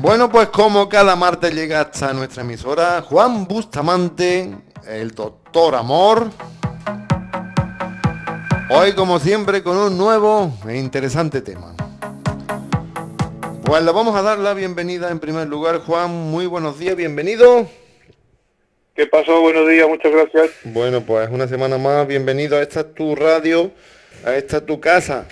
Bueno, pues como cada martes llega hasta nuestra emisora Juan Bustamante, el doctor Amor. Hoy, como siempre, con un nuevo e interesante tema. Pues le vamos a dar la bienvenida en primer lugar, Juan. Muy buenos días, bienvenido. ¿Qué pasó? Buenos días, muchas gracias. Bueno, pues una semana más, bienvenido a esta tu radio, a esta tu casa.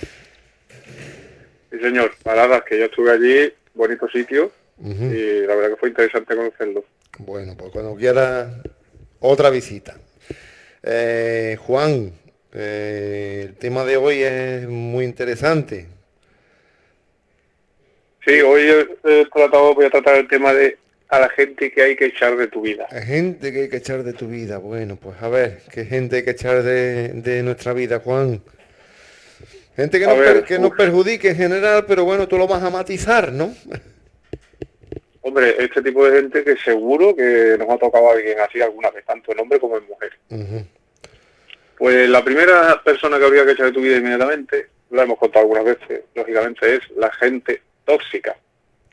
Sí, señor, paradas, que yo estuve allí, bonito sitio, y la verdad que fue interesante conocerlo. Bueno, pues cuando quiera otra visita. Eh, Juan, eh, el tema de hoy es muy interesante. Sí, hoy he, tratado, voy a tratar el tema de a la gente que hay que echar de tu vida. A gente que hay que echar de tu vida. Bueno, pues a ver, ¿qué gente hay que echar de, nuestra vida, Juan? Gente que, nos, que nos perjudique en general, pero bueno, tú lo vas a matizar, ¿no? Hombre, este tipo de gente que seguro que nos ha tocado a alguien así alguna vez, tanto en hombre como en mujer. Pues la primera persona que habría que echar de tu vida inmediatamente, lo hemos contado algunas veces, lógicamente, es la gente tóxica.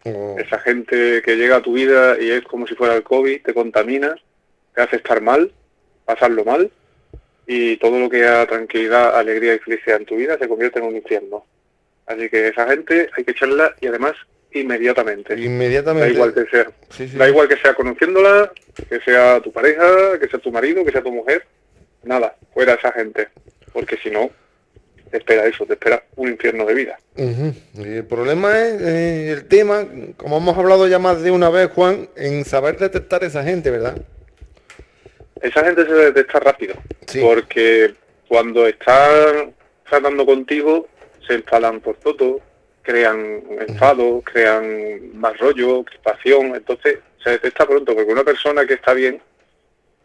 Oh. Esa gente que llega a tu vida y es como si fuera el COVID, te contamina, te hace estar mal, pasarlo mal, y todo lo que da tranquilidad, alegría y felicidad en tu vida se convierte en un infierno. Así que esa gente hay que echarla y además inmediatamente. Inmediatamente. Da igual que sea. Da igual que sea conociéndola, que sea tu pareja, que sea tu marido, que sea tu mujer. Nada, fuera esa gente. Porque si no, te espera eso, te espera un infierno de vida. el problema es eh, el tema, como hemos hablado ya más de una vez, Juan, en saber detectar esa gente, ¿verdad? Esa gente se detecta rápido, porque cuando están tratando contigo, se enfadan por todo, crean enfado, crean más rollo, crispación, entonces se detecta pronto, porque una persona que está bien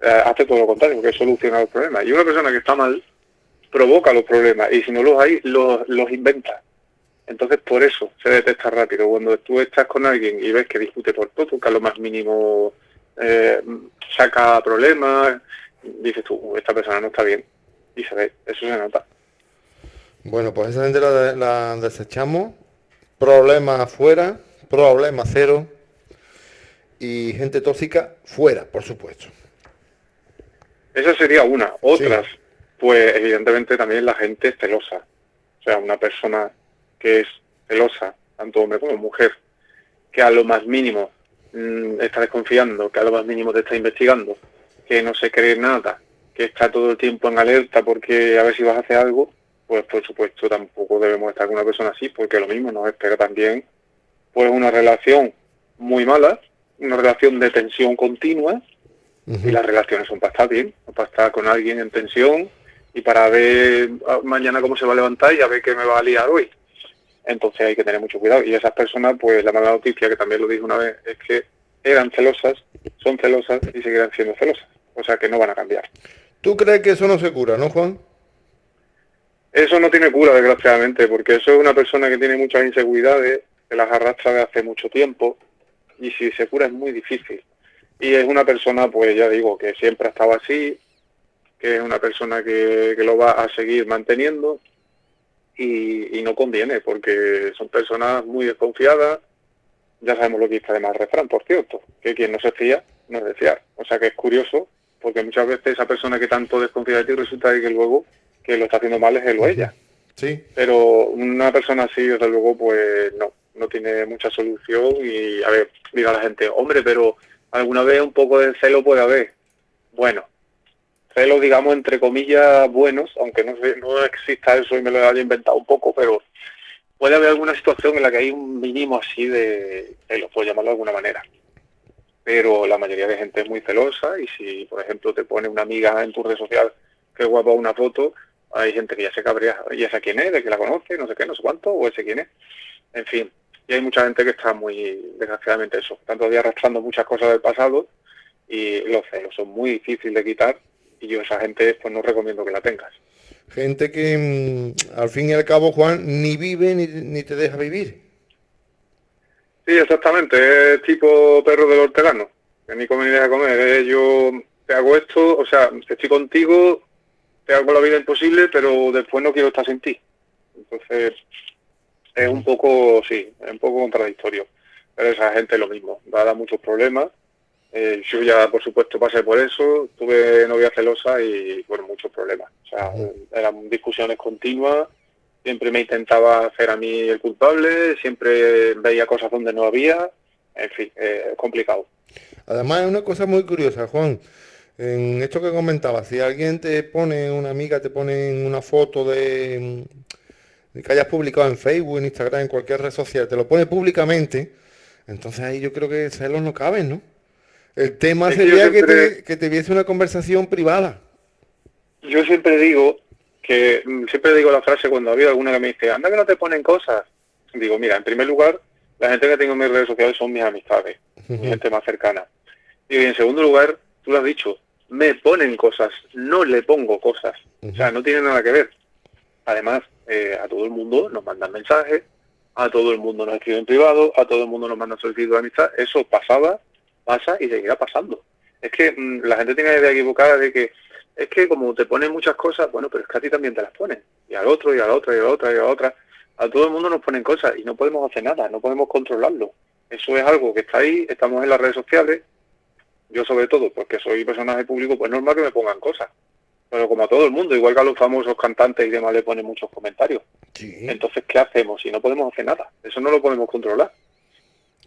eh, hace todo lo contrario, porque soluciona los problemas, y una persona que está mal provoca los problemas y si no los hay, los, los inventa. Entonces por eso se detecta rápido. Cuando tú estás con alguien y ves que discute por todo, que a lo más mínimo eh, saca problemas, dices tú, esta persona no está bien. Y se ve, eso se nota. Bueno, pues esa gente la, desechamos. Problemas afuera, problema cero. Y gente tóxica fuera, por supuesto. Esa sería una. Otras, pues evidentemente también la gente celosa. O sea, una persona que es celosa, tanto hombre como mujer, que a lo más mínimo mm, está desconfiando, que a lo más mínimo te está investigando, que no se cree nada, que está todo el tiempo en alerta porque a ver si vas a hacer algo, pues por supuesto tampoco debemos estar con una persona así, porque lo mismo nos espera también pues una relación muy mala, una relación de tensión continua, y las relaciones son para estar bien, para estar con alguien en tensión, y para ver ah, mañana cómo se va a levantar y a ver qué me va a liar hoy. Entonces hay que tener mucho cuidado. Y esas personas, pues la mala noticia, que también lo dije una vez, es que eran celosas, son celosas y seguirán siendo celosas. O sea que no van a cambiar. ¿Tú crees que eso no se cura, no, Juan? Eso no tiene cura, desgraciadamente, porque eso es una persona que tiene muchas inseguridades, que las arrastra de hace mucho tiempo, y si se cura es muy difícil. Y es una persona, pues ya digo, que siempre ha estado así, que es una persona que, lo va a seguir manteniendo y, no conviene porque son personas muy desconfiadas. Ya sabemos lo que dice además el refrán, por cierto, que quien no se fía no es de fiar. O sea que es curioso porque muchas veces esa persona que tanto desconfía de ti resulta que luego que lo está haciendo mal es él o ella. Sí. Pero una persona así, desde luego, pues no, no tiene mucha solución y, a ver, mira la gente, hombre, pero alguna vez un poco de celo puede haber. Bueno, celos, digamos, entre comillas, buenos, aunque no, no exista eso y me lo haya inventado un poco, pero puede haber alguna situación en la que hay un mínimo así de celos, por llamarlo de alguna manera. Pero la mayoría de gente es muy celosa y si, por ejemplo, te pone una amiga en tu red social que guapa una foto, hay gente que ya se cabrea, ya sabe quién es, de que la conoce, no sé qué, no sé cuánto, o ese quién es. En fin, y hay mucha gente que está muy, desgraciadamente eso, tanto todavía arrastrando muchas cosas del pasado y los celos son muy difíciles de quitar y yo esa gente pues no recomiendo que la tengas. Gente que mm, al fin y al cabo, Juan, ni vive ni, te deja vivir. Sí, exactamente, es tipo perro del hortelano, que ni come ni deja comer. Yo te hago esto, o sea, estoy contigo, te hago la vida imposible, pero después no quiero estar sin ti. Entonces, es un poco, sí, es un poco contradictorio. pero esa gente lo mismo, da muchos problemas. Eh, yo ya, por supuesto, pasé por eso, tuve novia celosa y, bueno, muchos problemas. O sea, eran discusiones continuas, siempre me intentaba hacer a mí el culpable, siempre veía cosas donde no había, en fin, eh, complicado. Además, es una cosa muy curiosa, Juan. En esto que comentaba, si alguien te pone, una amiga te pone una foto de, que hayas publicado en Facebook, en Instagram, en cualquier red social, te lo pone públicamente, entonces ahí yo creo que celos no caben, ¿no? El tema sería que, te, que te viese una conversación privada. Yo siempre digo que, mm, siempre digo la frase cuando ha habido alguna que me dice, anda que no te ponen cosas. Digo, mira, en primer lugar, la gente que tengo en mis redes sociales son mis amistades, mi gente más cercana. Y en segundo lugar, tú lo has dicho, me ponen cosas, no le pongo cosas. O sea, no tiene nada que ver. Además, eh, a todo el mundo nos mandan mensajes, a todo el mundo nos escriben en privado, a todo el mundo nos mandan solicitudes de amistad. Eso pasaba, pasa y seguirá pasando. Es que mm, la gente tiene la idea equivocada de que es que como te ponen muchas cosas, bueno, pero es que a ti también te las ponen. Y al otro, y a la otra, y a la otra, y a la otra. A todo el mundo nos ponen cosas y no podemos hacer nada, no podemos controlarlo. Eso es algo que está ahí, estamos en las redes sociales, yo sobre todo, porque soy personaje público, pues normal que me pongan cosas. Pero como a todo el mundo, igual que a los famosos cantantes y demás le ponen muchos comentarios. Entonces, ¿qué hacemos si no podemos hacer nada? Eso no lo podemos controlar.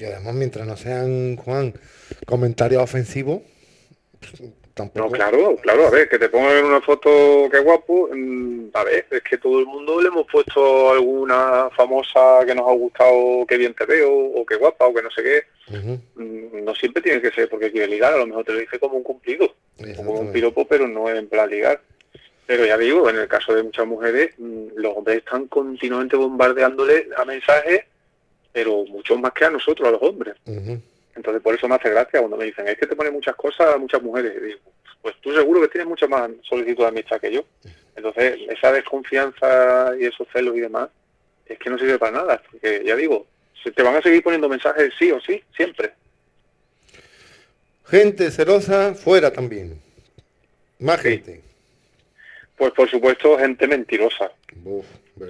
Y además, mientras no sean, Juan, comentarios ofensivos, no, claro, claro, a ver, que te pongan una foto que guapo, a ver, es que todo el mundo le hemos puesto alguna famosa que nos ha gustado, que bien te veo, o que guapa, o que no sé qué. Mm, no siempre tiene que ser porque quiere ligar, a lo mejor te lo dice como un cumplido, como un piropo, pero no en plan ligar. Pero ya digo, en el caso de muchas mujeres, mm, los hombres están continuamente bombardeándole a mensajes, pero mucho más que a nosotros, a los hombres. Entonces por eso me hace gracia cuando me dicen, es que te pone muchas cosas a muchas mujeres. Y digo, pues tú seguro que tienes mucha más solicitud de amistad que yo. Entonces esa desconfianza y esos celos y demás es que no sirve para nada. Porque ya digo, se te van a seguir poniendo mensajes sí o sí, siempre. Gente celosa fuera también. Más gente. Pues por supuesto gente mentirosa.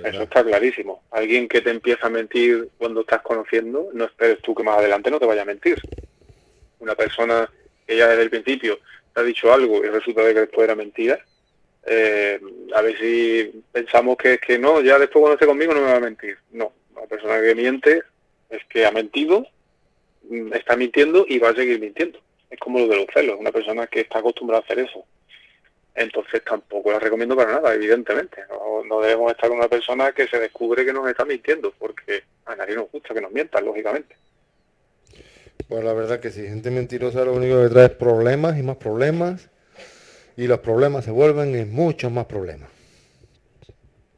Eso está clarísimo. Alguien que te empieza a mentir cuando estás conociendo, no esperes tú que más adelante no te vaya a mentir. Una persona que ya desde el principio te ha dicho algo y resulta de que después era mentira, eh, a ver si pensamos que es que no, ya después cuando esté conmigo no me va a mentir. No, una persona que miente es que ha mentido, mm, está mintiendo y va a seguir mintiendo. Es como lo de los celos, una persona que está acostumbrada a hacer eso entonces tampoco la recomiendo para nada, evidentemente. No, debemos estar con una persona que se descubre que nos está mintiendo, porque a nadie nos gusta que nos mientan, lógicamente. Pues la verdad que sí, gente mentirosa lo único que trae es problemas y más problemas, y los problemas se vuelven en muchos más problemas.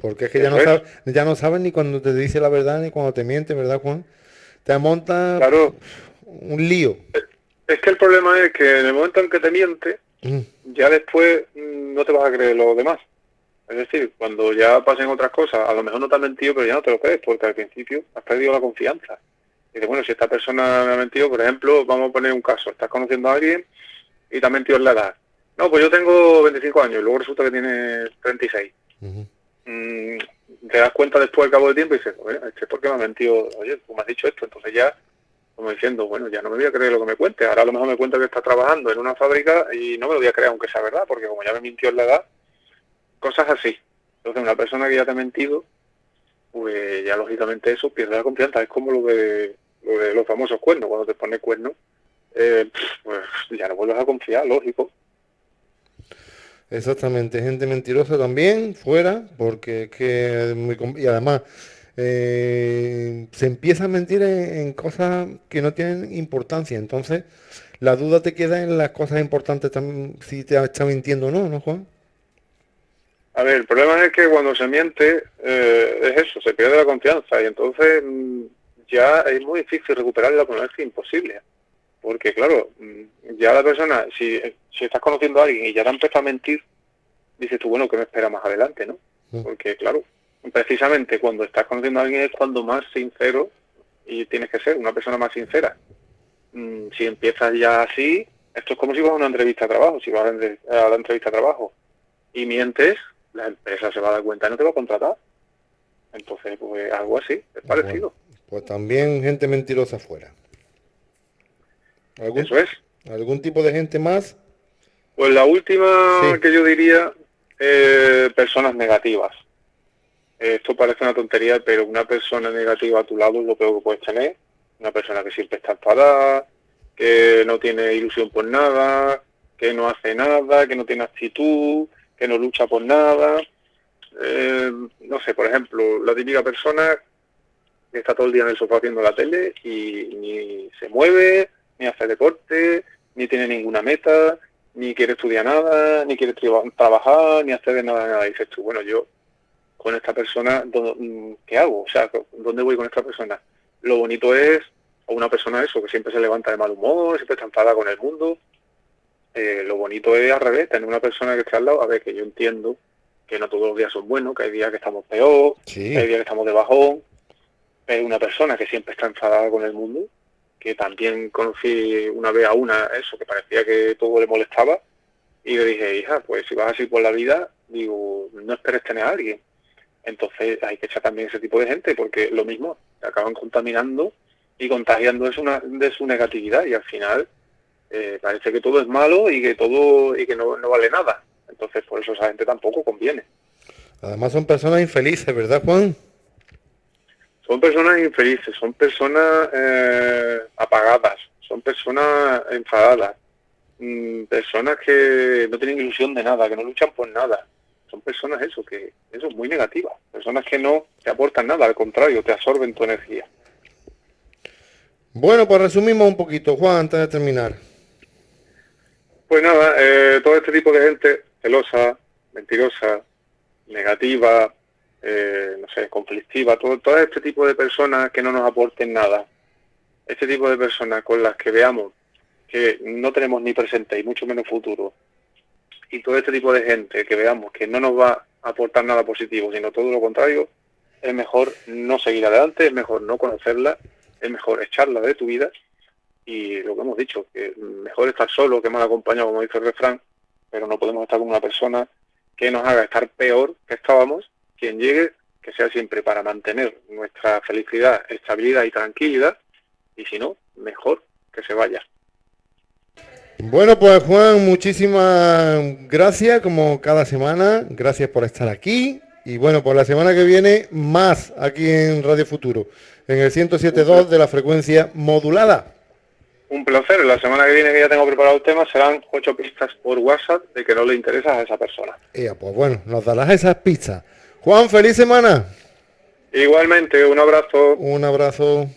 Porque es que ya no, ya no saben ni cuando te dice la verdad ni cuando te miente, ¿verdad, Juan? Te monta un lío. Es que el problema es que en el momento en que te miente. Ya después mm, no te vas a creer lo demás. Es decir, cuando ya pasen otras cosas, a lo mejor no te han mentido, pero ya no te lo crees, porque al principio has perdido la confianza. Y dices, bueno, si esta persona me ha mentido, por ejemplo, vamos a poner un caso, estás conociendo a alguien y te ha mentido en la edad. No, pues yo tengo 25 años y luego resulta que tiene 36. Mm, te das cuenta después al cabo del tiempo y dices, oye, este ¿por qué me ha mentido? Oye, tú me has dicho esto, entonces ya como diciendo, bueno, ya no me voy a creer lo que me cuente, ahora a lo mejor me cuenta que está trabajando en una fábrica y no me lo voy a creer aunque sea verdad, porque como ya me mintió en la edad, cosas así. Entonces una persona que ya te ha mentido, pues ya lógicamente eso pierde la confianza, es como lo de, lo de los famosos cuernos, cuando te pone cuernos, eh, pues ya no vuelves a confiar, lógico. Exactamente, gente mentirosa también, fuera, porque es que, y además, eh, se empieza a mentir en, cosas que no tienen importancia. Entonces, la duda te queda en las cosas importantes también, si te está mintiendo o no, ¿no, Juan? A ver, el problema es que cuando se miente, eh, es eso, se pierde la confianza y entonces mm, ya es muy difícil recuperarla, pero es imposible. Porque claro, mm, ya la persona, si, si estás conociendo a alguien y ya te empezado a mentir, dices tú, bueno, ¿qué me espera más adelante, no? Mm. Porque claro, precisamente cuando estás conociendo a alguien es cuando más sincero y tienes que ser una persona más sincera. Mm, si empiezas ya así, esto es como si vas a una entrevista de trabajo, si vas a la entrevista de trabajo y mientes, la empresa se va a dar cuenta y no te va a contratar. Entonces, pues algo así, es parecido. pues también gente mentirosa fuera. Eso es. ¿Algún tipo de gente más? Pues la última que yo diría, eh, personas negativas. Esto parece una tontería, pero una persona negativa a tu lado es lo peor que puedes tener. Una persona que siempre está enfadada, que no tiene ilusión por nada, que no hace nada, que no tiene actitud, que no lucha por nada. Eh, no sé, por ejemplo, la típica persona que está todo el día en el sofá viendo la tele y ni se mueve, ni hace deporte, ni tiene ninguna meta, ni quiere estudiar nada, ni quiere trabajar, ni hacer nada, nada. Y dices tú, bueno, yo con esta persona, mm, ¿qué hago? O sea, ¿dónde voy con esta persona? Lo bonito es, o una persona eso, que siempre se levanta de mal humor, siempre está enfadada con el mundo. Eh, lo bonito es al revés, tener una persona que esté al lado, a ver, que yo entiendo que no todos los días son buenos, que hay días que estamos peor, que hay días que estamos de bajón, pero una persona que siempre está enfadada con el mundo, que también conocí una vez a una, eso, que parecía que todo le molestaba, y le dije, hija, pues si vas así por la vida, digo, no esperes tener a alguien. Entonces hay que echar también ese tipo de gente, porque lo mismo, acaban contaminando y contagiando es una, de su negatividad, y al final eh, parece que todo es malo y que todo y que no, no vale nada. Entonces por eso esa gente tampoco conviene. Además son personas infelices, ¿verdad Juan? son personas infelices, son personas eh, apagadas, son personas enfadadas, mm, personas que no tienen ilusión de nada, que no luchan por nada. Son personas eso, que eso es muy negativa, personas que no te aportan nada, al contrario, te absorben tu energía. Bueno, pues resumimos un poquito, Juan, antes de terminar. Pues nada, eh, todo este tipo de gente celosa, mentirosa, negativa, eh, no sé, conflictiva, todo, todo este tipo de personas que no nos aporten nada, este tipo de personas con las que veamos que no tenemos ni presente y mucho menos futuro, y todo este tipo de gente que veamos que no nos va a aportar nada positivo, sino todo lo contrario, es mejor no seguir adelante, es mejor no conocerla, es mejor echarla de tu vida y lo que hemos dicho, que mejor estar solo que mal acompañado, como dice el refrán, pero no podemos estar con una persona que nos haga estar peor que estábamos quien llegue, que sea siempre para mantener nuestra felicidad, estabilidad y tranquilidad, y si no, mejor que se vaya. Bueno, pues Juan, muchísimas gracias como cada semana, gracias por estar aquí y bueno, por la semana que viene más aquí en Radio Futuro, en el 107.2 de la frecuencia modulada. Un placer, la semana que viene que ya tengo preparado el tema serán ocho pistas por WhatsApp de que no le interesa a esa persona. Ya, pues bueno, nos darás esas pistas. Juan, feliz semana. Igualmente, un abrazo. Un abrazo.